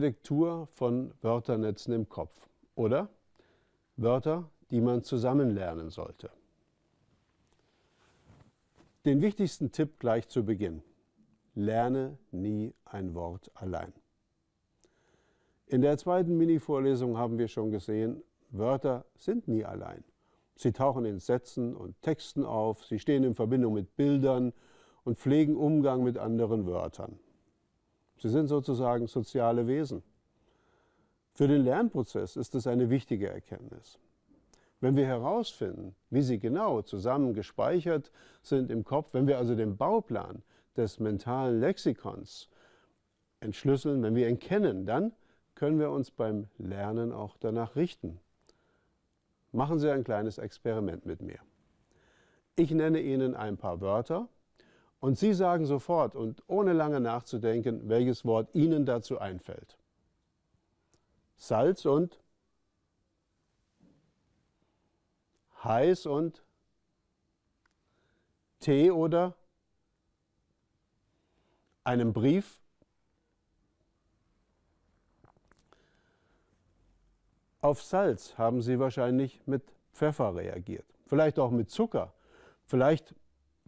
Lektur von Wörternetzen im Kopf oder Wörter, die man zusammen lernen sollte. Den wichtigsten Tipp gleich zu Beginn. Lerne nie ein Wort allein. In der zweiten Mini-Vorlesung haben wir schon gesehen, Wörter sind nie allein. Sie tauchen in Sätzen und Texten auf, sie stehen in Verbindung mit Bildern und pflegen Umgang mit anderen Wörtern. Sie sind sozusagen soziale Wesen. Für den Lernprozess ist es eine wichtige Erkenntnis. Wenn wir herausfinden, wie sie genau zusammen gespeichert sind im Kopf, wenn wir also den Bauplan des mentalen Lexikons entschlüsseln, wenn wir ihn kennen, dann können wir uns beim Lernen auch danach richten. Machen Sie ein kleines Experiment mit mir. Ich nenne Ihnen ein paar Wörter und Sie sagen sofort und ohne lange nachzudenken, welches Wort Ihnen dazu einfällt. Salz und heiß und Tee oder einem Brief. Auf Salz haben Sie wahrscheinlich mit Pfeffer reagiert, vielleicht auch mit Zucker, vielleicht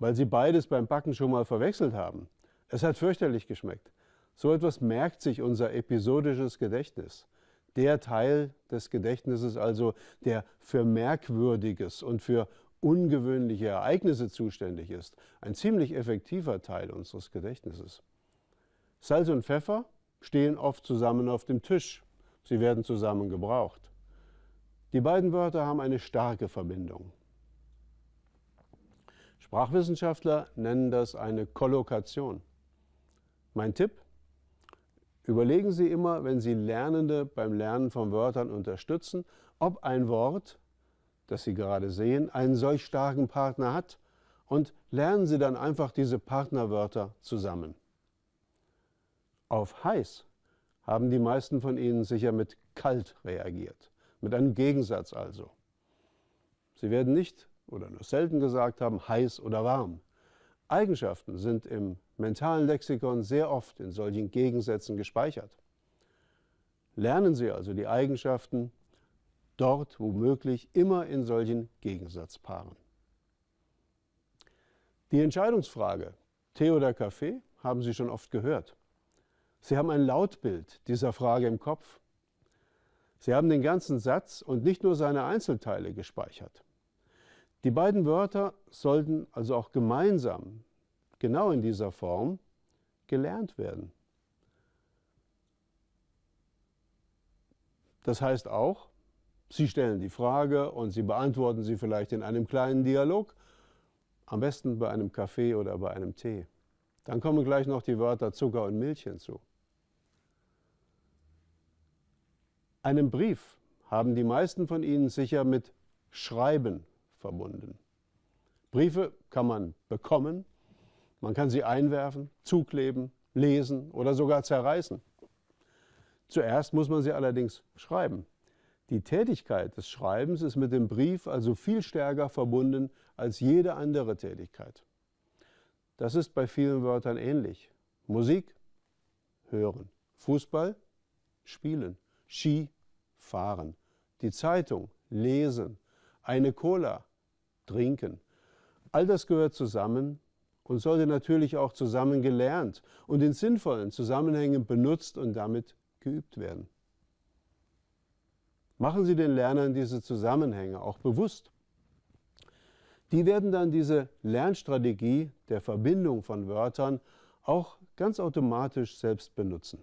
weil Sie beides beim Backen schon mal verwechselt haben. Es hat fürchterlich geschmeckt. So etwas merkt sich unser episodisches Gedächtnis der Teil des Gedächtnisses also, der für Merkwürdiges und für ungewöhnliche Ereignisse zuständig ist, ein ziemlich effektiver Teil unseres Gedächtnisses. Salz und Pfeffer stehen oft zusammen auf dem Tisch. Sie werden zusammen gebraucht. Die beiden Wörter haben eine starke Verbindung. Sprachwissenschaftler nennen das eine Kollokation. Mein Tipp? Überlegen Sie immer, wenn Sie Lernende beim Lernen von Wörtern unterstützen, ob ein Wort, das Sie gerade sehen, einen solch starken Partner hat und lernen Sie dann einfach diese Partnerwörter zusammen. Auf heiß haben die meisten von Ihnen sicher mit kalt reagiert, mit einem Gegensatz also. Sie werden nicht oder nur selten gesagt haben, heiß oder warm. Eigenschaften sind im mentalen Lexikon sehr oft in solchen Gegensätzen gespeichert. Lernen Sie also die Eigenschaften dort womöglich immer in solchen Gegensatzpaaren. Die Entscheidungsfrage, Tee oder Kaffee, haben Sie schon oft gehört. Sie haben ein Lautbild dieser Frage im Kopf. Sie haben den ganzen Satz und nicht nur seine Einzelteile gespeichert. Die beiden Wörter sollten also auch gemeinsam, genau in dieser Form, gelernt werden. Das heißt auch, Sie stellen die Frage und Sie beantworten sie vielleicht in einem kleinen Dialog, am besten bei einem Kaffee oder bei einem Tee. Dann kommen gleich noch die Wörter Zucker und Milch hinzu. Einen Brief haben die meisten von Ihnen sicher mit Schreiben verbunden. Briefe kann man bekommen, man kann sie einwerfen, zukleben, lesen oder sogar zerreißen. Zuerst muss man sie allerdings schreiben. Die Tätigkeit des Schreibens ist mit dem Brief also viel stärker verbunden als jede andere Tätigkeit. Das ist bei vielen Wörtern ähnlich. Musik, hören. Fußball, spielen. Ski, fahren. Die Zeitung, lesen. Eine Cola, trinken. All das gehört zusammen und sollte natürlich auch zusammen gelernt und in sinnvollen Zusammenhängen benutzt und damit geübt werden. Machen Sie den Lernern diese Zusammenhänge auch bewusst. Die werden dann diese Lernstrategie der Verbindung von Wörtern auch ganz automatisch selbst benutzen.